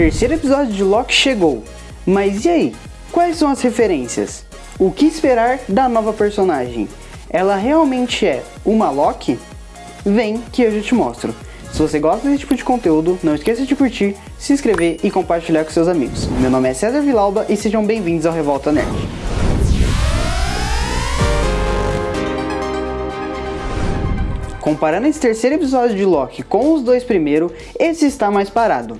Terceiro episódio de Loki chegou, mas e aí? Quais são as referências? O que esperar da nova personagem? Ela realmente é uma Loki? Vem que eu já te mostro. Se você gosta desse tipo de conteúdo, não esqueça de curtir, se inscrever e compartilhar com seus amigos. Meu nome é César Vilauba e sejam bem-vindos ao Revolta Nerd. Comparando esse terceiro episódio de Loki com os dois primeiros, esse está mais parado.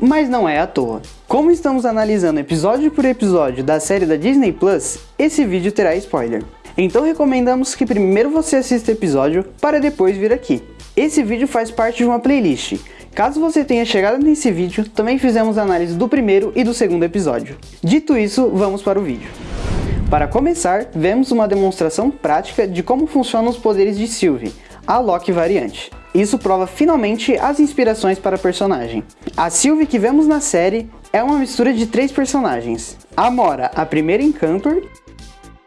Mas não é à toa. Como estamos analisando episódio por episódio da série da Disney Plus, esse vídeo terá spoiler. Então recomendamos que primeiro você assista o episódio para depois vir aqui. Esse vídeo faz parte de uma playlist. Caso você tenha chegado nesse vídeo, também fizemos análise do primeiro e do segundo episódio. Dito isso, vamos para o vídeo. Para começar, vemos uma demonstração prática de como funcionam os poderes de Sylvie, a Loki variante. Isso prova finalmente as inspirações para a personagem. A Sylvie que vemos na série é uma mistura de três personagens. A Mora, a primeira Encantor,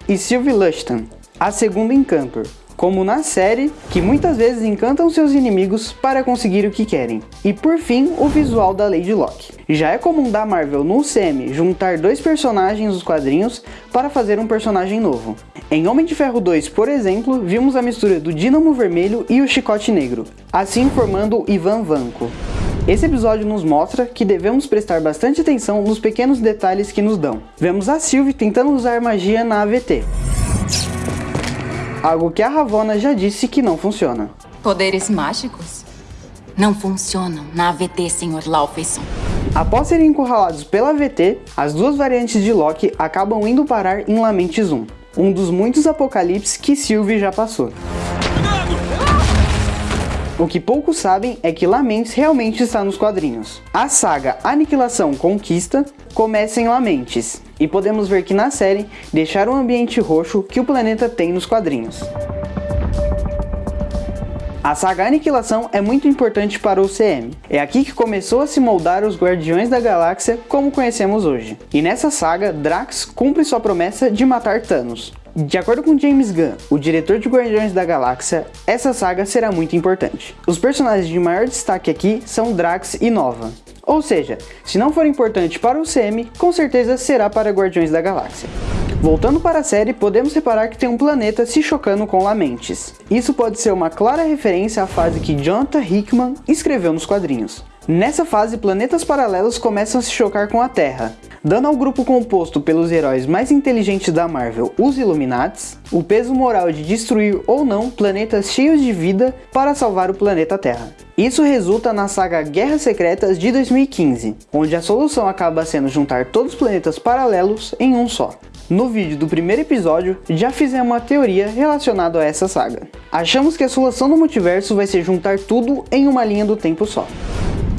e Sylvie Lushton, a segunda Encantor, como na série, que muitas vezes encantam seus inimigos para conseguir o que querem. E por fim, o visual da Lady Locke. Já é comum da Marvel no UCM juntar dois personagens dos quadrinhos para fazer um personagem novo. Em Homem de Ferro 2, por exemplo, vimos a mistura do Dínamo Vermelho e o Chicote Negro, assim formando o Ivan Vanko. Esse episódio nos mostra que devemos prestar bastante atenção nos pequenos detalhes que nos dão. Vemos a Sylvie tentando usar magia na AVT, algo que a Ravonna já disse que não funciona. Poderes mágicos? Não funcionam na AVT, Sr. Laufeyson. Após serem encurralados pela AVT, as duas variantes de Loki acabam indo parar em Lamentes 1, um dos muitos apocalipses que Sylvie já passou. O que poucos sabem é que Lamentes realmente está nos quadrinhos. A saga Aniquilação Conquista começa em Lamentes, e podemos ver que na série deixaram o ambiente roxo que o planeta tem nos quadrinhos. A saga Aniquilação é muito importante para o CM. É aqui que começou a se moldar os Guardiões da Galáxia como conhecemos hoje. E nessa saga, Drax cumpre sua promessa de matar Thanos. De acordo com James Gunn, o diretor de Guardiões da Galáxia, essa saga será muito importante. Os personagens de maior destaque aqui são Drax e Nova. Ou seja, se não for importante para o CM, com certeza será para Guardiões da Galáxia. Voltando para a série, podemos reparar que tem um planeta se chocando com Lamentes. Isso pode ser uma clara referência à fase que Jonathan Hickman escreveu nos quadrinhos. Nessa fase, planetas paralelos começam a se chocar com a Terra, dando ao grupo composto pelos heróis mais inteligentes da Marvel, os Illuminates, o peso moral de destruir ou não planetas cheios de vida para salvar o planeta Terra. Isso resulta na saga Guerras Secretas de 2015, onde a solução acaba sendo juntar todos os planetas paralelos em um só. No vídeo do primeiro episódio, já fizemos uma teoria relacionada a essa saga. Achamos que a solução do multiverso vai ser juntar tudo em uma linha do tempo só.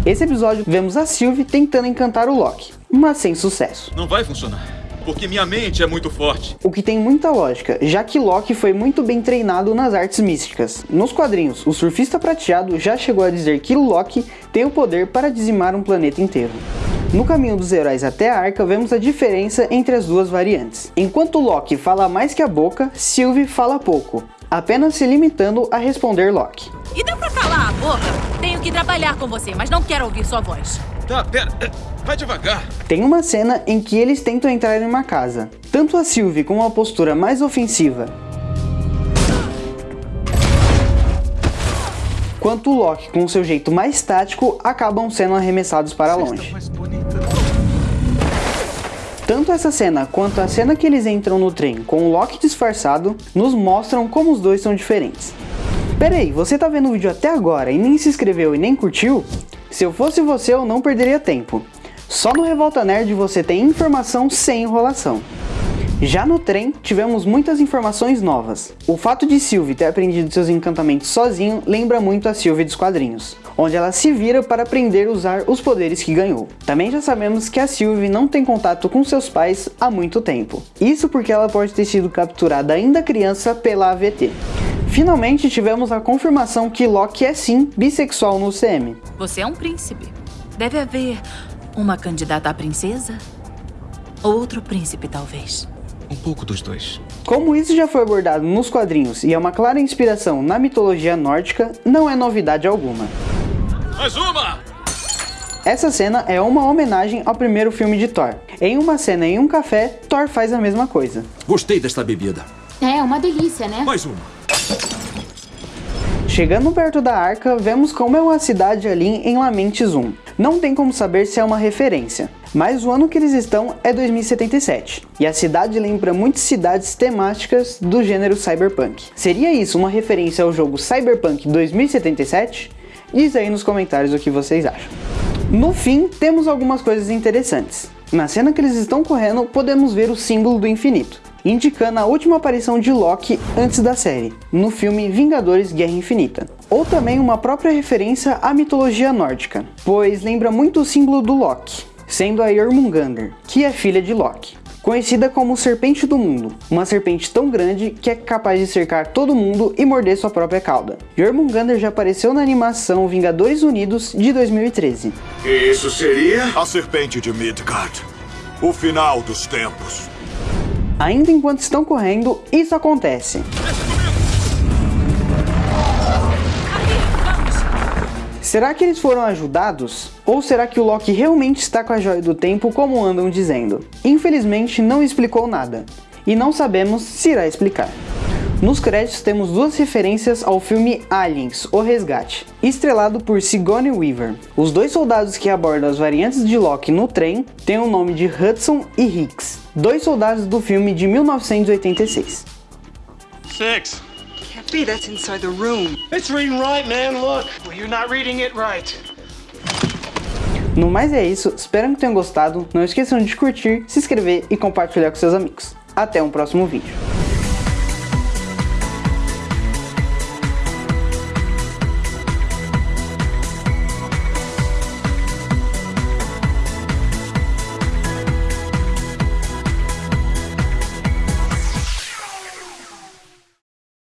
Esse episódio vemos a Sylvie tentando encantar o Loki, mas sem sucesso. Não vai funcionar, porque minha mente é muito forte. O que tem muita lógica, já que Loki foi muito bem treinado nas artes místicas. Nos quadrinhos, o surfista prateado já chegou a dizer que Loki tem o poder para dizimar um planeta inteiro. No caminho dos heróis até a Arca, vemos a diferença entre as duas variantes. Enquanto Loki fala mais que a boca, Sylvie fala pouco, apenas se limitando a responder Loki. E dá pra calar a boca? Tenho que trabalhar com você, mas não quero ouvir sua voz. Tá, pera. eh, Vai devagar. Tem uma cena em que eles tentam entrar em uma casa. Tanto a Sylvie com uma postura mais ofensiva, quanto o Loki com seu jeito mais tático acabam sendo arremessados para longe. Tanto essa cena quanto a cena que eles entram no trem com o Loki disfarçado nos mostram como os dois são diferentes. Pera aí, você tá vendo o vídeo até agora e nem se inscreveu e nem curtiu? Se eu fosse você eu não perderia tempo. Só no Revolta Nerd você tem informação sem enrolação. Já no trem, tivemos muitas informações novas. O fato de Sylvie ter aprendido seus encantamentos sozinho lembra muito a Sylvie dos quadrinhos, onde ela se vira para aprender a usar os poderes que ganhou. Também já sabemos que a Sylvie não tem contato com seus pais há muito tempo. Isso porque ela pode ter sido capturada ainda criança pela AVT. Finalmente tivemos a confirmação que Loki é sim bissexual no CM. Você é um príncipe. Deve haver uma candidata à princesa? Outro príncipe, talvez. Um pouco dos dois. Como isso já foi abordado nos quadrinhos e é uma clara inspiração na mitologia nórdica, não é novidade alguma. Mais uma! Essa cena é uma homenagem ao primeiro filme de Thor. Em uma cena em um café, Thor faz a mesma coisa. Gostei desta bebida. É uma delícia, né? Mais uma. Chegando perto da arca, vemos como é uma cidade ali em Lamentes 1. Não tem como saber se é uma referência, mas o ano que eles estão é 2077, e a cidade lembra muitas cidades temáticas do gênero cyberpunk. Seria isso uma referência ao jogo Cyberpunk 2077? Diz aí nos comentários o que vocês acham. No fim, temos algumas coisas interessantes. Na cena que eles estão correndo, podemos ver o símbolo do infinito, indicando a última aparição de Loki antes da série, no filme Vingadores Guerra Infinita. Ou também uma própria referência à mitologia nórdica, pois lembra muito o símbolo do Loki, sendo a Jormungandr, que é filha de Loki. Conhecida como Serpente do Mundo, uma serpente tão grande que é capaz de cercar todo mundo e morder sua própria cauda. Jormungandr já apareceu na animação Vingadores Unidos de 2013. E isso seria? A serpente de Midgard. O final dos tempos. Ainda enquanto estão correndo, isso acontece. Será que eles foram ajudados? Ou será que o Loki realmente está com a Joia do Tempo como andam dizendo? Infelizmente não explicou nada, e não sabemos se irá explicar. Nos créditos temos duas referências ao filme Aliens, O Resgate, estrelado por Sigourney Weaver. Os dois soldados que abordam as variantes de Loki no trem têm o nome de Hudson e Hicks, dois soldados do filme de 1986. Six. Can't be, that's inside the room. It's reading right, man. Look. Well, you're not reading it right. No mais é isso, espero que tenham gostado, não esqueçam de curtir, se inscrever e compartilhar com seus amigos. Até um próximo vídeo.